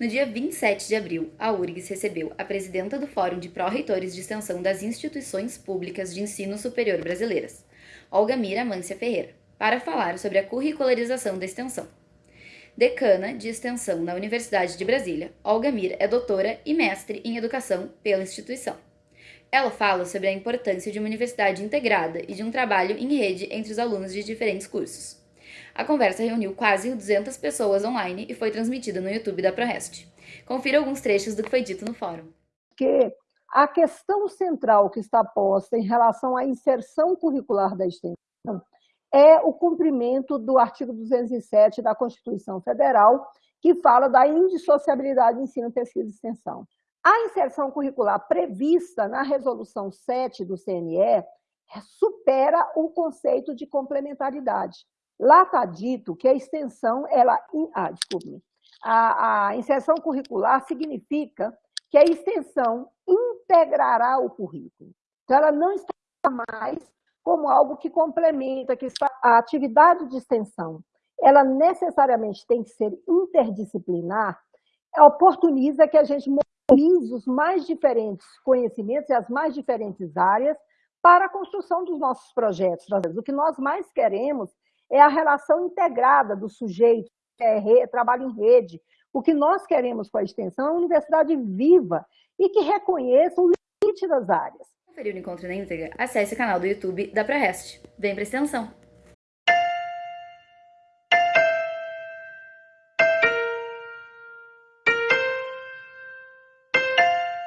No dia 27 de abril, a URGS recebeu a presidenta do Fórum de Pró-Reitores de Extensão das Instituições Públicas de Ensino Superior Brasileiras, Olga Mira Mância Ferreira, para falar sobre a curricularização da extensão. Decana de Extensão na Universidade de Brasília, Olga Mira é doutora e mestre em Educação pela instituição. Ela fala sobre a importância de uma universidade integrada e de um trabalho em rede entre os alunos de diferentes cursos. A conversa reuniu quase 200 pessoas online e foi transmitida no YouTube da ProRest. Confira alguns trechos do que foi dito no fórum. Que a questão central que está posta em relação à inserção curricular da extensão é o cumprimento do artigo 207 da Constituição Federal, que fala da indissociabilidade ensino, pesquisa e extensão. A inserção curricular prevista na resolução 7 do CNE supera o conceito de complementaridade. Lá está dito que a extensão, ela, ah, desculpe, a, a inserção curricular significa que a extensão integrará o currículo. Então, ela não está mais como algo que complementa, que está, a atividade de extensão, ela necessariamente tem que ser interdisciplinar, oportuniza que a gente mobilize os mais diferentes conhecimentos e as mais diferentes áreas para a construção dos nossos projetos. O que nós mais queremos é a relação integrada do sujeito, é, trabalho em rede. O que nós queremos com a extensão é uma universidade viva e que reconheça o limite das áreas. Conferir o encontro na íntegra, acesse o canal do YouTube da ProRest. Vem para extensão!